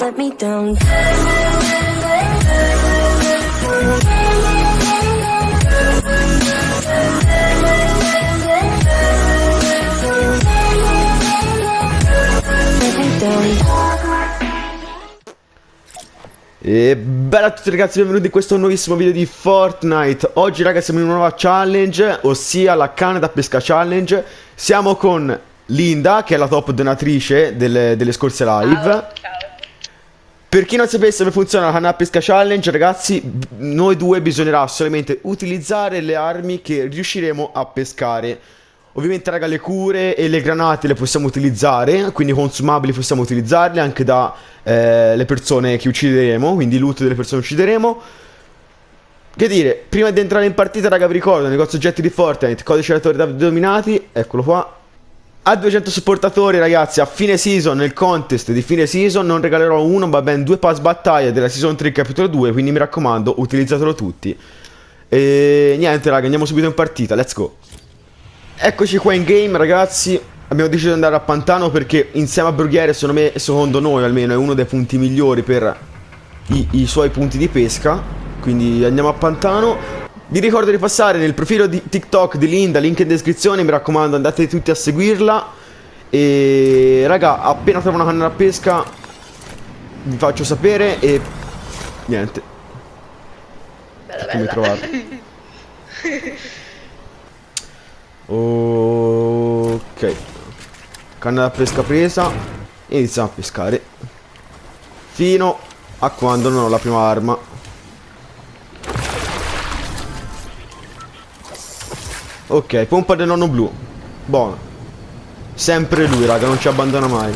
let me down. E bella a tutti ragazzi, benvenuti in questo nuovissimo video di Fortnite. Oggi ragazzi siamo in una nuova challenge, ossia la canna da pesca challenge Siamo con Linda, che è la top donatrice delle, delle scorse live. Per chi non sapesse come funziona la canna pesca challenge ragazzi Noi due bisognerà solamente utilizzare le armi che riusciremo a pescare. Ovviamente raga le cure e le granate le possiamo utilizzare Quindi consumabili possiamo utilizzarle anche da eh, persone che uccideremo Quindi loot delle persone che uccideremo Che dire, prima di entrare in partita raga vi ricordo Negozio oggetti di Fortnite, codice relatore da dominati Eccolo qua. A 200 supportatori ragazzi a fine season nel contest di fine season non regalerò uno ma ben due pass battaglia della season 3 capitolo 2 quindi mi raccomando utilizzatelo tutti. E niente raga andiamo subito in partita let's go. Eccoci qua in game ragazzi. Abbiamo deciso di andare a Pantano perché insieme a Brughiere secondo me, secondo noi almeno, è uno dei punti migliori per i, i suoi punti di pesca Quindi andiamo a Pantano. Vi ricordo di passare nel profilo di TikTok di Linda, link in descrizione Mi raccomando andate tutti a seguirla. E raga, appena trovo una canna da pesca Vi faccio sapere e niente. Bella Come bella. trovate Ok. Canna da pesca presa. Iniziamo a pescare. Fino a quando non ho la prima arma Ok, pompa del nonno blu. Buono. Sempre lui raga, non ci abbandona mai.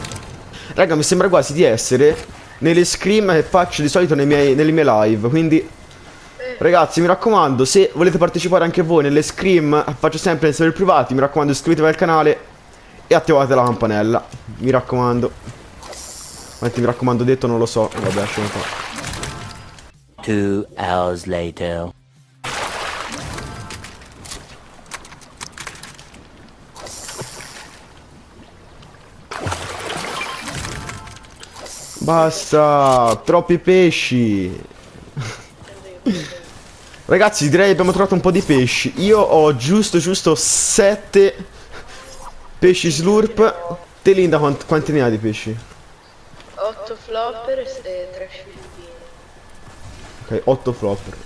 Raga, mi sembra quasi di essere Nelle scream che faccio di solito miei- nelle mie live Quindi Ragazzi mi raccomando se volete partecipare anche voi nelle scream Faccio sempre nei server privati Mi raccomando iscrivetevi al canale E attivate la campanella Mi raccomando. Quanti mi raccomando detto non lo so Vabbè lasciamo qua Two hours later. Basta Troppi pesci. Ragazzi direi che abbiamo trovato un po' di pesci. Io ho giusto giusto 7 Pesci slurp. Te Linda quant- quanti ne hai di pesci? 8 flopper e 3 scioglini. Ok 8 flopper.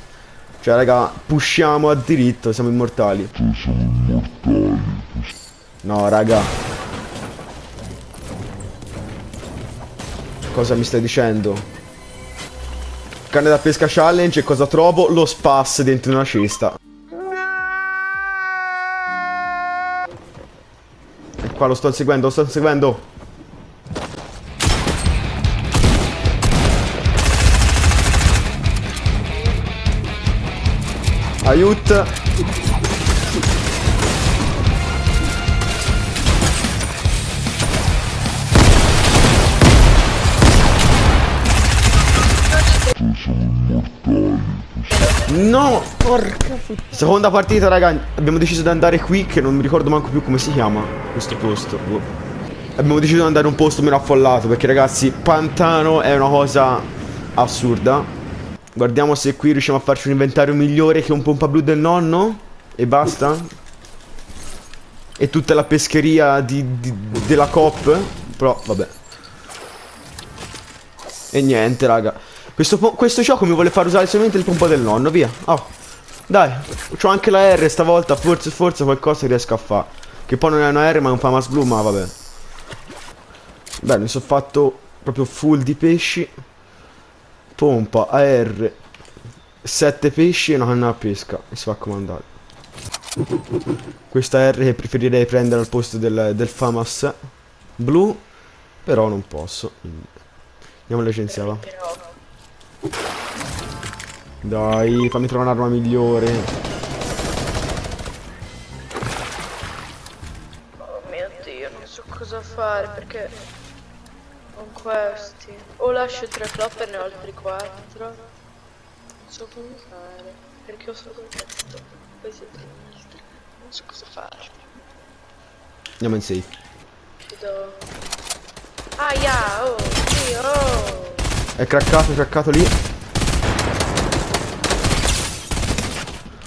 Cioè raga pushiamo a diritto Siamo immortali. No raga Cosa mi stai dicendo? Canne da pesca challenge e cosa trovo? Lo spas dentro una cesta E qua lo sto seguendo, lo sto seguendo Aiuto No, porca pu- Seconda partita, raga. Abbiamo deciso di andare qui, che non mi ricordo manco più come si chiama questo posto. Boh. Abbiamo deciso di andare in un posto meno affollato, perché ragazzi, pantano è una cosa assurda. Guardiamo se qui riusciamo a farci un inventario migliore che un pompa blu del nonno. E basta. E tutta la pescheria di- di- della COP. Però, vabbè. E niente, raga. Questo, questo gioco mi vuole far usare solamente il pompa del nonno, via. Oh. Dai, c'ho anche la R stavolta, forse, forse qualcosa riesco a fare. Che poi non è una R ma è un famas blu, ma vabbè. Beh, mi sono fatto proprio full di pesci. Pompa, AR. 7 pesci e una canna a pesca. E si fa comandare. Questa R che preferirei prendere al posto del, del famas blu. Però non posso. Andiamo alle agenzie, va. Dai, fammi trovare un'arma migliore. Oh mio dio, non so cosa fare perché con questi o lascio tre flopper ne ho altri quattro. Non so come fare perché ho solo questo. Questi tre altri. Non so cosa fare. Andiamo in safe. Aia, oh, sì, oh. È craccato, è craccato lì.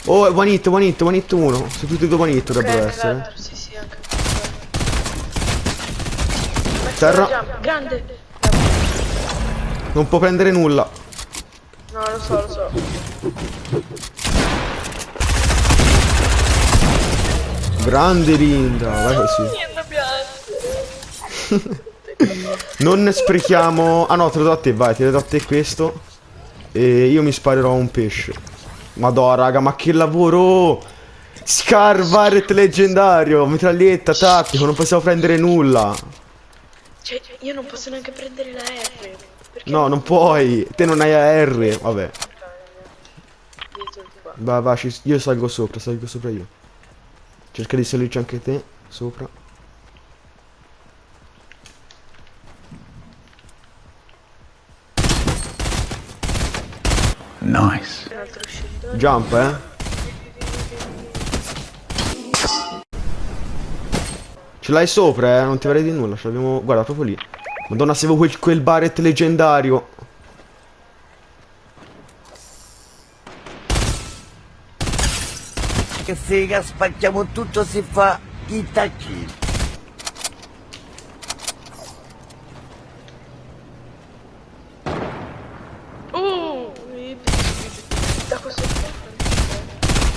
Oh, è one hit, one hit, one hit uno. Sono tutti e due one hit dovrebbero essere. l'altro, Sì, sì, anche Terra. Grande. Non può prendere nulla. No, lo so, lo so. Grande Linda, vai così. Non sprechiamo... Ah no, te lo do a te, vai, te lo do a te questo. E io mi sparerò un pesce. Madonna, raga, ma che lavoro! Scar Barret leggendario, mitraglietta, tattico, non possiamo prendere nulla. Cioè, io non posso neanche prendere la R. No, non puoi. Te non hai. Vabbè. Dietro di qua. Va, va, io salgo sopra, salgo sopra io. Cerca di salirci anche te, sopra. Nice. Jump, eh. Ce l'hai sopra, eh, non ti varrei di nulla, ce l'abbiamo... Guarda, proprio lì. Madonna, se avevo quel, quel Barret leggendario. Che figa, spacchiamo tutto, si fa i tacchini. Uh, i-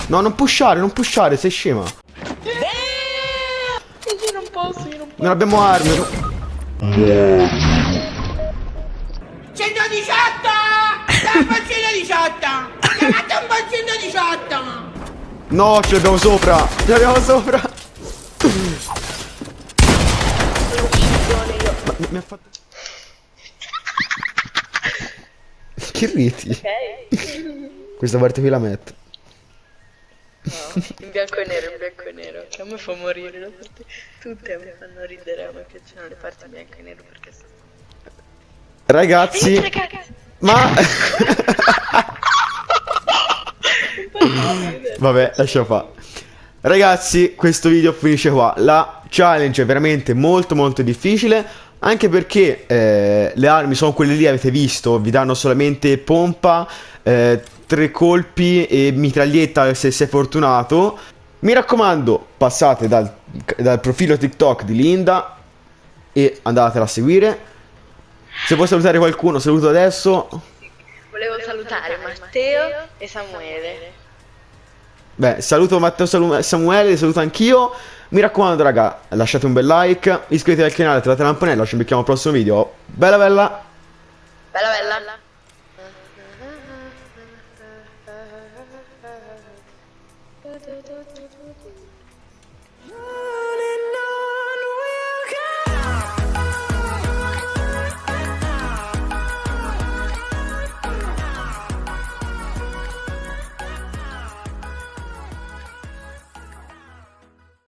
No, non pushare, non pushare, sei scema. Io non posso, io non posso. Non abbiamo armi. 118! Dai un po' 118! Chiamate un po' 118! No, ce l'abbiamo sopra. Ce l'abbiamo sopra. Ma mi, mi ha fatto... che riti? Questa parte qui la metto. In bianco e nero, in bianco e nero. Che a me fa morire le parti. Tutte mi fanno ridere, a me piacciono le parti in bianco e nero perché sono. Ragazzi, ma... Vabbè, lascia fa. Ragazzi, questo video finisce qua. La challenge è veramente molto molto difficile. Anche perché eh, le armi sono quelle lì, avete visto, vi danno solamente pompa, eh, tre colpi e mitraglietta se sei fortunato. Mi raccomando, passate dal, dal profilo TikTok di Linda e andatela a seguire. Se vuoi salutare qualcuno, saluto adesso. Volevo salutare Matteo e Samuele. Beh, saluto Matteo Salu- Samuele, saluto anch'io. Mi raccomando, raga, lasciate un bel like, iscrivetevi al canale, attivate la campanella, ci becchiamo al prossimo video. Bella bella! Bella bella.